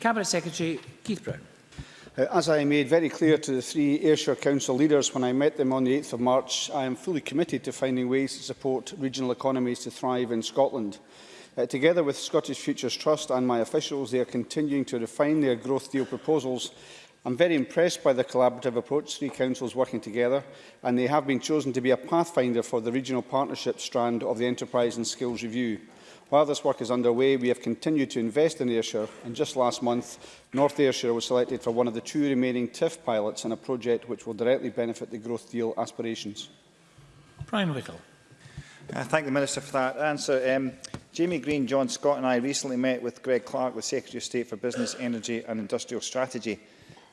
Cabinet Secretary Keith Brown. Uh, as I made very clear to the three Ayrshire Council leaders when I met them on the 8th of March, I am fully committed to finding ways to support regional economies to thrive in Scotland. Uh, together with Scottish Futures Trust and my officials, they are continuing to refine their growth deal proposals. I'm very impressed by the collaborative approach three councils working together, and they have been chosen to be a pathfinder for the regional partnership strand of the Enterprise and Skills Review. While this work is underway, we have continued to invest in Ayrshire, and just last month, North Ayrshire was selected for one of the two remaining TIF pilots in a project which will directly benefit the growth deal aspirations. Brian Wickel. I uh, thank the Minister for that answer. Um, Jamie Green, John Scott and I recently met with Greg Clark, the Secretary of State for Business, Energy and Industrial Strategy,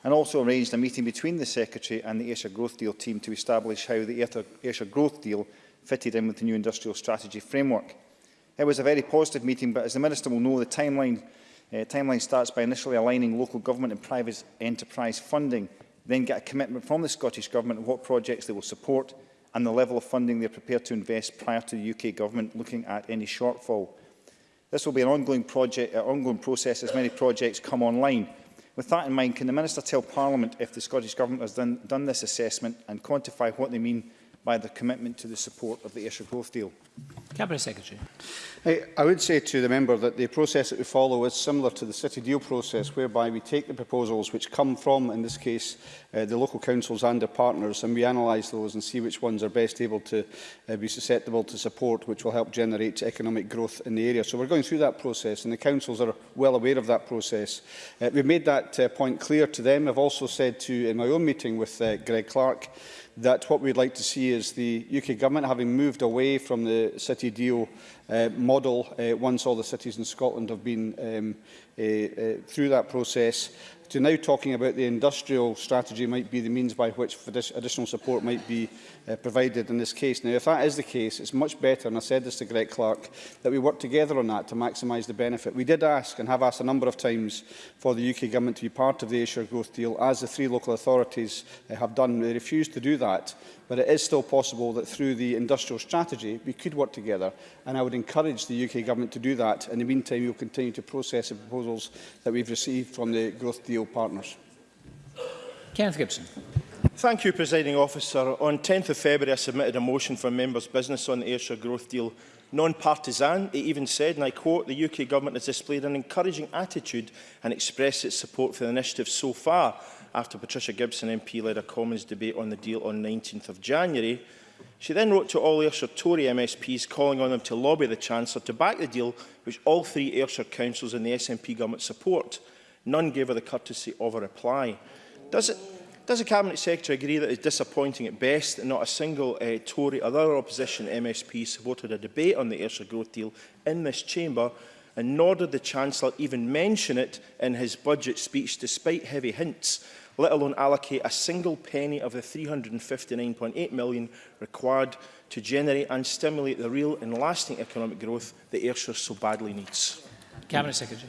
and also arranged a meeting between the Secretary and the Ayrshire Growth Deal team to establish how the Ayrshire Growth Deal fitted in with the new industrial strategy framework. It was a very positive meeting, but as the Minister will know, the timeline, uh, timeline starts by initially aligning local government and private enterprise funding, then get a commitment from the Scottish Government on what projects they will support, and the level of funding they are prepared to invest prior to the UK Government looking at any shortfall. This will be an ongoing, project, uh, ongoing process as many projects come online. With that in mind, can the Minister tell Parliament if the Scottish Government has done, done this assessment and quantify what they mean by the commitment to the support of the Ayrshire Growth Deal. Cabinet Secretary. I, I would say to the member that the process that we follow is similar to the City Deal process, whereby we take the proposals which come from, in this case, uh, the local councils and their partners, and we analyse those and see which ones are best able to uh, be susceptible to support, which will help generate economic growth in the area. So we're going through that process, and the councils are well aware of that process. Uh, we've made that uh, point clear to them. I've also said to, in my own meeting with uh, Greg Clark, that what we'd like to see is the UK government, having moved away from the city deal uh, model uh, once all the cities in Scotland have been um, uh, uh, through that process, to now talking about the industrial strategy might be the means by which additional support might be uh, provided in this case. Now, if that is the case, it's much better, and I said this to Greg Clark, that we work together on that to maximise the benefit. We did ask and have asked a number of times for the UK Government to be part of the Ayrshire Growth Deal, as the three local authorities uh, have done. They refused to do that but it is still possible that through the industrial strategy we could work together and I would encourage the UK government to do that. In the meantime, we will continue to process the proposals that we've received from the growth deal partners. Kenneth Gibson. Thank you, Presiding Officer. On 10th of February, I submitted a motion for members' business on the Ayrshire growth deal non-partisan. It even said, and I quote, the UK government has displayed an encouraging attitude and expressed its support for the initiative so far after Patricia Gibson MP led a Commons debate on the deal on 19th of January, she then wrote to all Ayrshire Tory MSPs calling on them to lobby the Chancellor to back the deal which all three Ayrshire councils and the SNP government support. None gave her the courtesy of a reply. Does it Does the Cabinet Secretary agree that it is disappointing at best that not a single uh, Tory or other opposition MSP supported a debate on the Ayrshire growth deal in this chamber and nor did the Chancellor even mention it in his budget speech despite heavy hints let alone allocate a single penny of the £359.8 million required to generate and stimulate the real and lasting economic growth that Ayrshire so badly needs. Cabinet Secretary.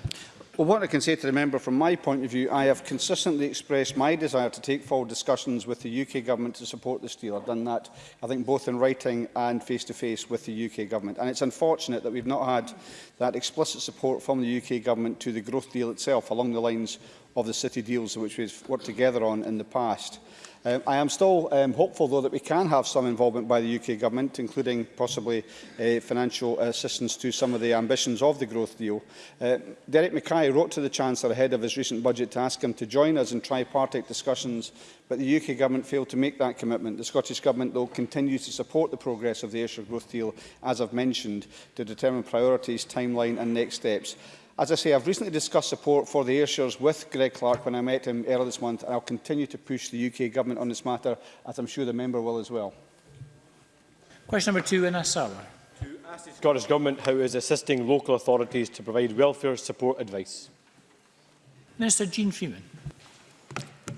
Well, what I can say to the member from my point of view, I have consistently expressed my desire to take forward discussions with the UK Government to support this deal. I've done that, I think, both in writing and face-to-face -face with the UK Government. And it's unfortunate that we've not had that explicit support from the UK Government to the growth deal itself, along the lines of the city deals which we've worked together on in the past. Um, I am still um, hopeful, though, that we can have some involvement by the UK Government, including possibly uh, financial assistance to some of the ambitions of the growth deal. Uh, Derek Mackay wrote to the Chancellor ahead of his recent budget to ask him to join us in tripartite discussions, but the UK Government failed to make that commitment. The Scottish Government, though, continues to support the progress of the Ayrshire Growth Deal, as I've mentioned, to determine priorities, timeline and next steps. As I say, I've recently discussed support for the Ayrshires with Greg Clark when I met him earlier this month, and I'll continue to push the UK Government on this matter, as I'm sure the member will as well. Question number two, Ines Sarwar. To ask the Scottish Government how it is assisting local authorities to provide welfare support advice. Minister Jean Freeman.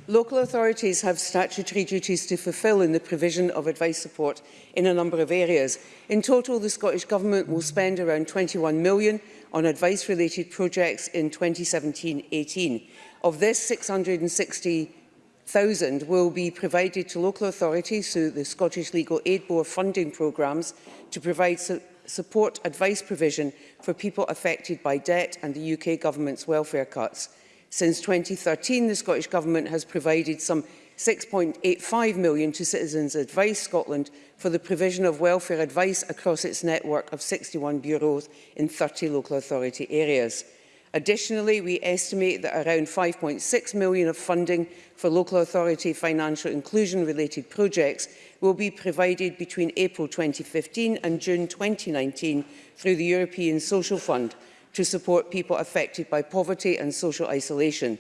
Local authorities have statutory duties to fulfil in the provision of advice support in a number of areas. In total, the Scottish Government will spend around 21 million on advice-related projects in 2017-18. Of this, 660,000 will be provided to local authorities through the Scottish Legal Aid Board funding programmes to provide su support advice provision for people affected by debt and the UK Government's welfare cuts. Since 2013, the Scottish Government has provided some 6.85 million to Citizens Advice Scotland for the provision of welfare advice across its network of 61 bureaus in 30 local authority areas. Additionally, we estimate that around 5.6 million of funding for local authority financial inclusion related projects will be provided between April 2015 and June 2019 through the European Social Fund, to support people affected by poverty and social isolation.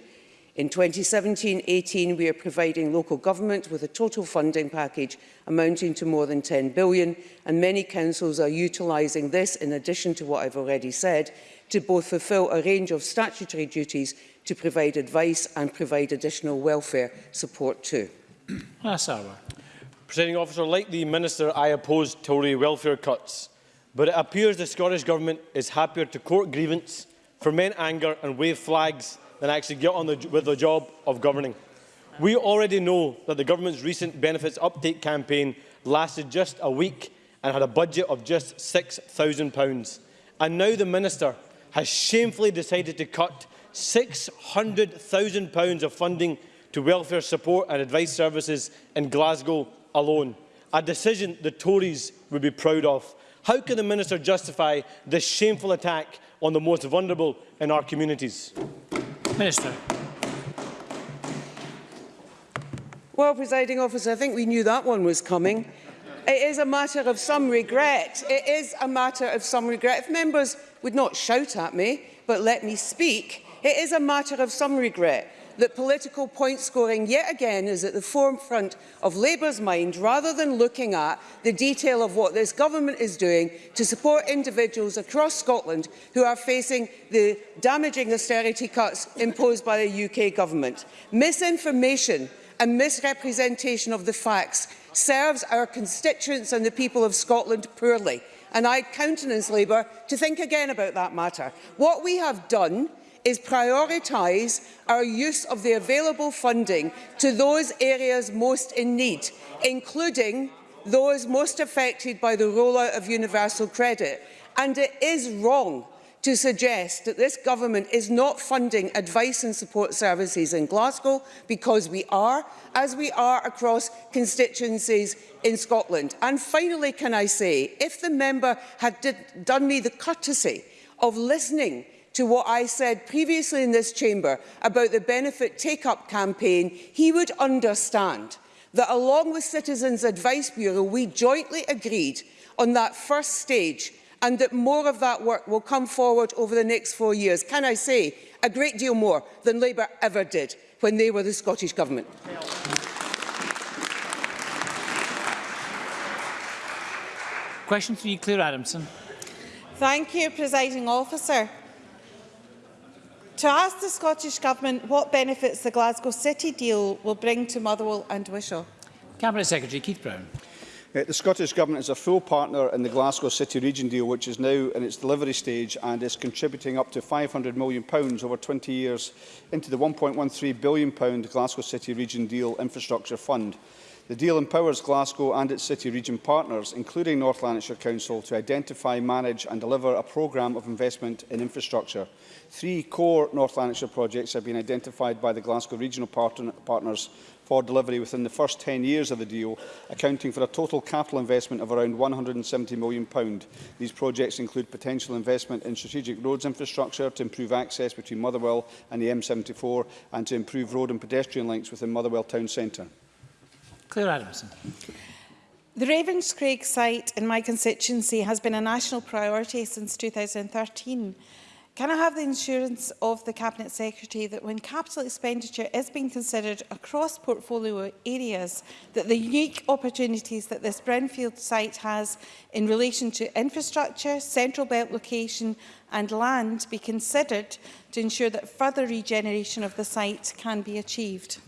In 2017-18, we are providing local government with a total funding package amounting to more than 10 billion, and many councils are utilising this, in addition to what I've already said, to both fulfil a range of statutory duties to provide advice and provide additional welfare support too. Asawa. Ah, Presiding officer, like the Minister, I oppose Tory welfare cuts. But it appears the Scottish Government is happier to court grievance, ferment anger and wave flags than actually get on the, with the job of governing. We already know that the government's recent benefits uptake campaign lasted just a week and had a budget of just £6,000. And now the minister has shamefully decided to cut £600,000 of funding to welfare support and advice services in Glasgow alone. A decision the Tories would be proud of. How can the Minister justify this shameful attack on the most vulnerable in our communities? Minister. Well, presiding officer, I think we knew that one was coming. It is a matter of some regret. It is a matter of some regret. If members would not shout at me, but let me speak, it is a matter of some regret that political point scoring yet again is at the forefront of Labour's mind rather than looking at the detail of what this government is doing to support individuals across Scotland who are facing the damaging austerity cuts imposed by the UK government. Misinformation and misrepresentation of the facts serves our constituents and the people of Scotland poorly and I countenance Labour to think again about that matter. What we have done is prioritise our use of the available funding to those areas most in need, including those most affected by the rollout of universal credit. And it is wrong to suggest that this government is not funding advice and support services in Glasgow because we are, as we are across constituencies in Scotland. And finally, can I say, if the member had did, done me the courtesy of listening to what I said previously in this chamber about the benefit take-up campaign, he would understand that along with Citizens Advice Bureau, we jointly agreed on that first stage and that more of that work will come forward over the next four years. Can I say, a great deal more than Labour ever did when they were the Scottish Government. Question three, Claire Adamson. Thank you, Presiding Officer to ask the Scottish Government what benefits the Glasgow City deal will bring to Motherwell and Wishaw. Cabinet Secretary Keith Brown. Uh, the Scottish Government is a full partner in the Glasgow City Region deal, which is now in its delivery stage and is contributing up to £500 million pounds over 20 years into the £1.13 billion pound Glasgow City Region deal infrastructure fund. The deal empowers Glasgow and its city region partners, including North Lanarkshire Council, to identify, manage and deliver a programme of investment in infrastructure. Three core North Lanarkshire projects have been identified by the Glasgow regional partner partners for delivery within the first 10 years of the deal, accounting for a total capital investment of around £170 million. These projects include potential investment in strategic roads infrastructure to improve access between Motherwell and the M74 and to improve road and pedestrian links within Motherwell town centre. Claire Adamson. The Ravenscraig site in my constituency has been a national priority since 2013. Can I have the assurance of the Cabinet Secretary that when capital expenditure is being considered across portfolio areas, that the unique opportunities that this brownfield site has in relation to infrastructure, central belt location and land be considered to ensure that further regeneration of the site can be achieved?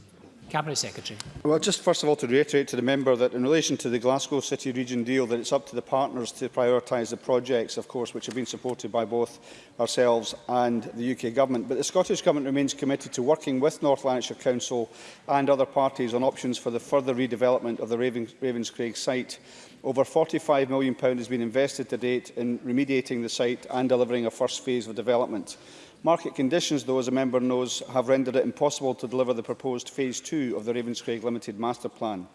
Cabinet Secretary. Well, just first of all to reiterate to the member that in relation to the Glasgow City Region deal, that it's up to the partners to prioritise the projects, of course, which have been supported by both ourselves and the UK Government. But the Scottish Government remains committed to working with North Lanarkshire Council and other parties on options for the further redevelopment of the Ravens Ravenscraig site. Over £45 million has been invested to date in remediating the site and delivering a first phase of development. Market conditions, though, as a member knows, have rendered it impossible to deliver the proposed Phase 2 of the Ravenscraig Limited Master Plan.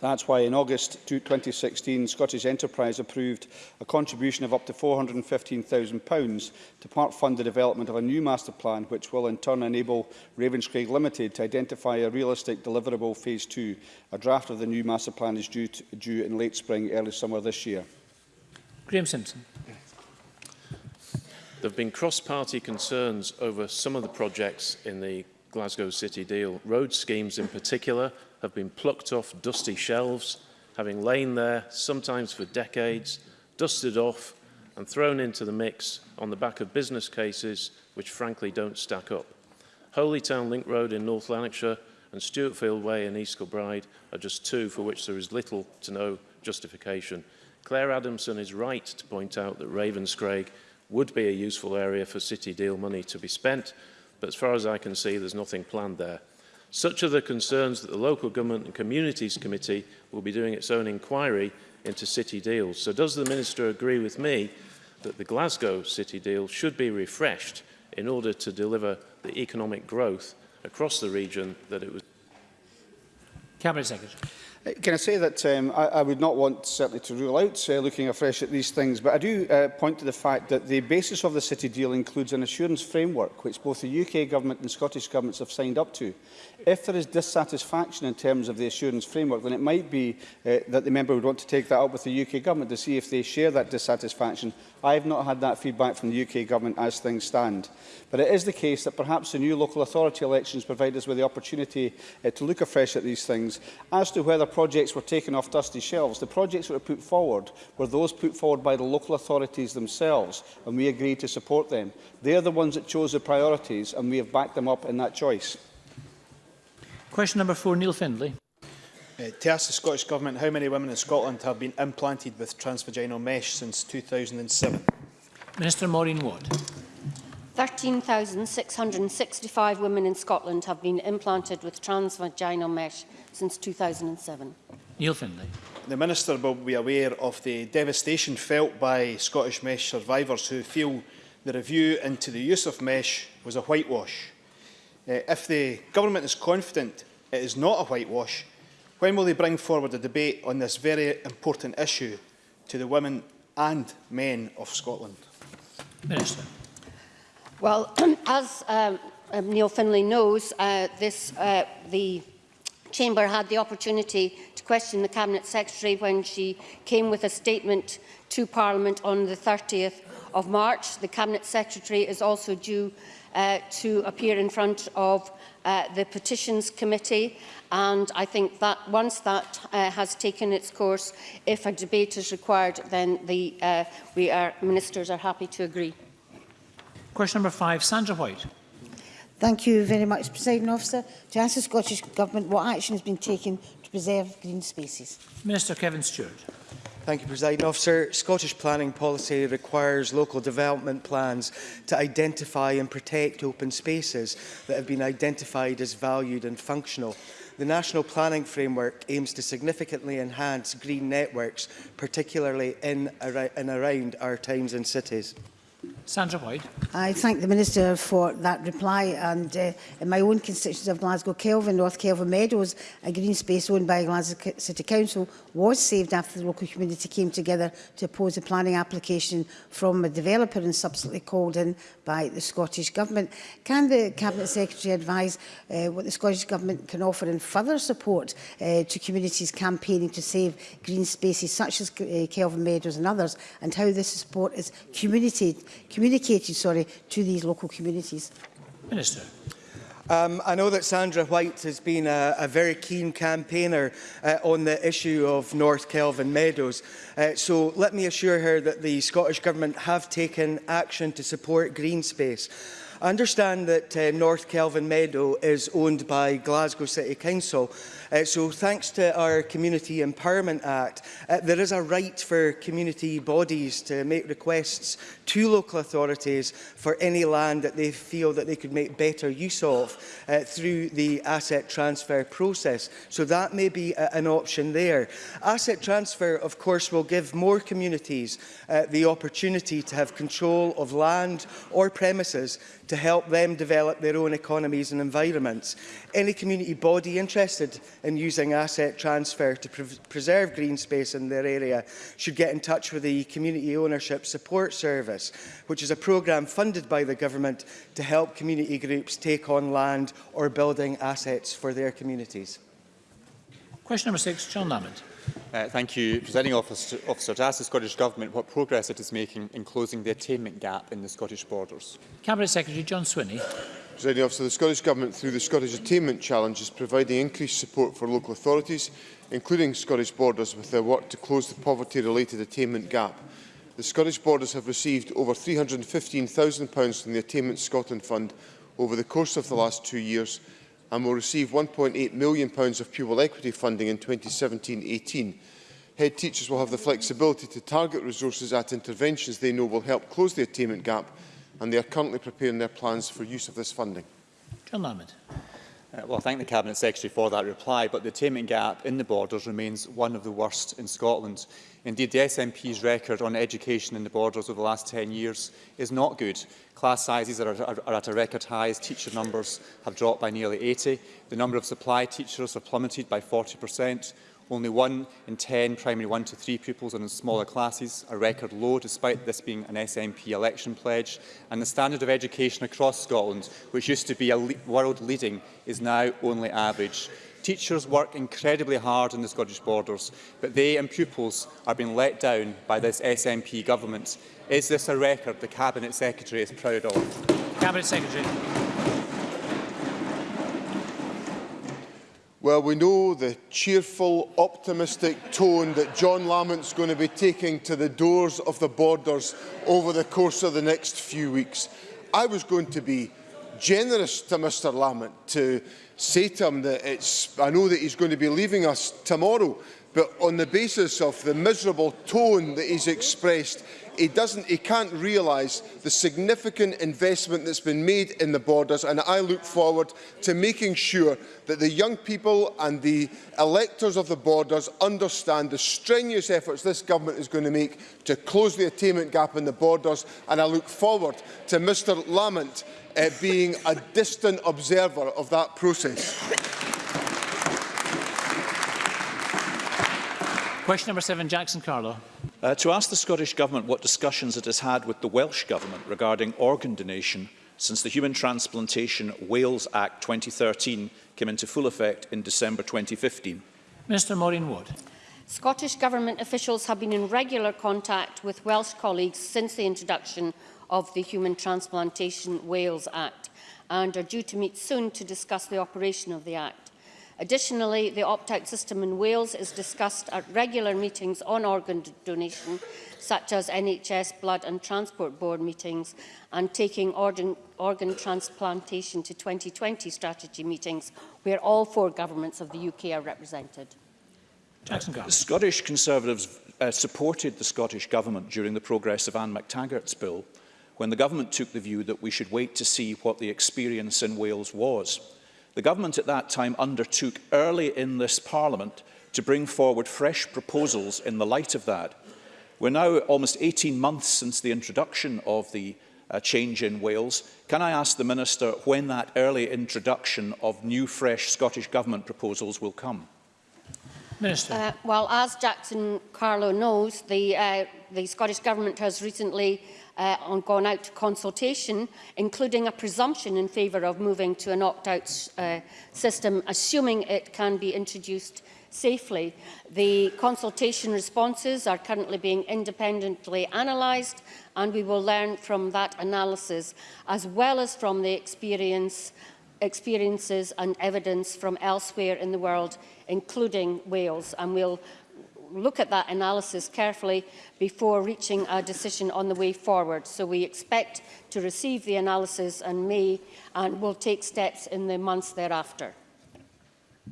That's why in August 2016, Scottish Enterprise approved a contribution of up to £415,000 to part-fund the development of a new master plan, which will in turn enable Ravenscraig Limited to identify a realistic deliverable Phase 2. A draft of the new master plan is due, to, due in late spring, early summer this year. Graham Simpson. There have been cross-party concerns over some of the projects in the Glasgow City deal. Road schemes in particular have been plucked off dusty shelves, having lain there sometimes for decades, dusted off and thrown into the mix on the back of business cases which frankly don't stack up. Holy Town Link Road in North Lanarkshire and Stuartfield Way in East Kilbride are just two for which there is little to no justification. Claire Adamson is right to point out that Ravenscraig would be a useful area for city deal money to be spent, but as far as I can see, there's nothing planned there. Such are the concerns that the Local Government and Communities Committee will be doing its own inquiry into city deals. So does the Minister agree with me that the Glasgow city deal should be refreshed in order to deliver the economic growth across the region that it was? Cabinet Secretary. Uh, can I say that um, I, I would not want certainly to rule out uh, looking afresh at these things, but I do uh, point to the fact that the basis of the City deal includes an assurance framework which both the UK government and Scottish governments have signed up to. If there is dissatisfaction in terms of the assurance framework, then it might be uh, that the member would want to take that up with the UK government to see if they share that dissatisfaction. I have not had that feedback from the UK government as things stand. But it is the case that perhaps the new local authority elections provide us with the opportunity uh, to look afresh at these things as to whether projects were taken off dusty shelves, the projects that were put forward were those put forward by the local authorities themselves, and we agreed to support them. They're the ones that chose the priorities, and we have backed them up in that choice. Question number four, Neil Findlay. Uh, to ask the Scottish Government how many women in Scotland have been implanted with transvaginal mesh since 2007. Minister Maureen Watt. 13,665 women in Scotland have been implanted with transvaginal mesh since 2007. Neil Findlay. The Minister will be aware of the devastation felt by Scottish mesh survivors who feel the review into the use of mesh was a whitewash. Uh, if the Government is confident it is not a whitewash, when will they bring forward a debate on this very important issue to the women and men of Scotland? Minister. Well, as um, um, Neil Finlay knows, uh, this, uh, the Chamber had the opportunity to question the Cabinet Secretary when she came with a statement to Parliament on the 30th of March. The Cabinet Secretary is also due uh, to appear in front of uh, the Petitions Committee and I think that once that uh, has taken its course, if a debate is required, then the, uh, we are, ministers are happy to agree. Question number five, Sandra White. Thank you very much, President Officer. To ask the Scottish Government what action has been taken to preserve green spaces. Minister Kevin Stewart. Thank you, President Officer. Scottish planning policy requires local development plans to identify and protect open spaces that have been identified as valued and functional. The National Planning Framework aims to significantly enhance green networks, particularly in and around our towns and cities. Sandra Boyd. I thank the Minister for that reply and uh, in my own constituency of Glasgow Kelvin, North Kelvin Meadows, a green space owned by Glasgow City Council was saved after the local community came together to oppose a planning application from a developer and subsequently called in by the Scottish Government. Can the Cabinet Secretary advise uh, what the Scottish Government can offer in further support uh, to communities campaigning to save green spaces such as uh, Kelvin Meadows and others and how this support is community communicated sorry, to these local communities? Minister. Um, I know that Sandra White has been a, a very keen campaigner uh, on the issue of North Kelvin Meadows. Uh, so let me assure her that the Scottish Government have taken action to support green space. I understand that uh, North Kelvin Meadow is owned by Glasgow City Council Uh, so thanks to our Community Empowerment Act, uh, there is a right for community bodies to make requests to local authorities for any land that they feel that they could make better use of uh, through the asset transfer process. So that may be a, uh, an option there. Asset transfer, of course, will give more communities uh, the opportunity to have control of land or premises to help them develop their own economies and environments. Any community body interested in using asset transfer to pre preserve green space in their area should get in touch with the Community Ownership Support Service, which is a programme funded by the government to help community groups take on land or building assets for their communities. Question number six, John Lamont. Uh, thank you, Presiding Officer, Officer, to ask the Scottish Government what progress it is making in closing the attainment gap in the Scottish borders. Cabinet Secretary John Swinney. Presiding Officer, the Scottish Government, through the Scottish Attainment Challenge, is providing increased support for local authorities, including Scottish Borders, with their work to close the poverty-related attainment gap. The Scottish Borders have received over £315,000 from the Attainment Scotland Fund over the course of the last two years, and will receive £1.8 million of pupil equity funding in 2017-18. Head teachers will have the flexibility to target resources at interventions they know will help close the attainment gap and they are currently preparing their plans for use of this funding. John Lamid. Uh, well, I thank the Cabinet Secretary for that reply, but the attainment gap in the borders remains one of the worst in Scotland. Indeed, the SNP's record on education in the borders over the last 10 years is not good. Class sizes are, are, are at a record high as teacher numbers have dropped by nearly 80. The number of supply teachers have plummeted by 40%. Only one in 10 primary 1 to 3 pupils are in smaller classes, a record low despite this being an SNP election pledge. And the standard of education across Scotland, which used to be a le world leading, is now only average. Teachers work incredibly hard in the Scottish borders, but they and pupils are being let down by this SNP government. Is this a record the Cabinet Secretary is proud of? Cabinet Secretary. Well, we know the cheerful, optimistic tone that John Lamont's going to be taking to the doors of the borders over the course of the next few weeks. I was going to be generous to Mr Lamont to say to him that it's, I know that he's going to be leaving us tomorrow, but on the basis of the miserable tone that he's expressed, he doesn't, he can't realise the significant investment that's been made in the borders, and I look forward to making sure that the young people and the electors of the borders understand the strenuous efforts this government is going to make to close the attainment gap in the borders and I look forward to Mr Lamont uh, being a distant observer of that process. Question number seven, Jackson Carlo. Uh, to ask the Scottish Government what discussions it has had with the Welsh Government regarding organ donation Since the Human Transplantation Wales Act 2013 came into full effect in December 2015. Mr Maureen Wood. Scottish Government officials have been in regular contact with Welsh colleagues since the introduction of the Human Transplantation Wales Act and are due to meet soon to discuss the operation of the Act. Additionally, the opt-out system in Wales is discussed at regular meetings on organ donation, such as NHS Blood and Transport Board meetings and taking organ, organ transplantation to 2020 strategy meetings, where all four governments of the UK are represented. Jackson Scottish Conservatives uh, supported the Scottish Government during the progress of Anne McTaggart's bill, when the government took the view that we should wait to see what the experience in Wales was. The government at that time undertook early in this parliament to bring forward fresh proposals in the light of that. We're now almost 18 months since the introduction of the uh, change in Wales. Can I ask the Minister when that early introduction of new fresh Scottish Government proposals will come? Minister. Uh, well, as Jackson Carlo knows, the, uh, the Scottish Government has recently uh, on gone out to consultation, including a presumption in favour of moving to an opt-out uh, system, assuming it can be introduced safely. The consultation responses are currently being independently analysed and we will learn from that analysis as well as from the experience experiences and evidence from elsewhere in the world, including Wales, and we'll look at that analysis carefully before reaching a decision on the way forward. So we expect to receive the analysis in May and will take steps in the months thereafter.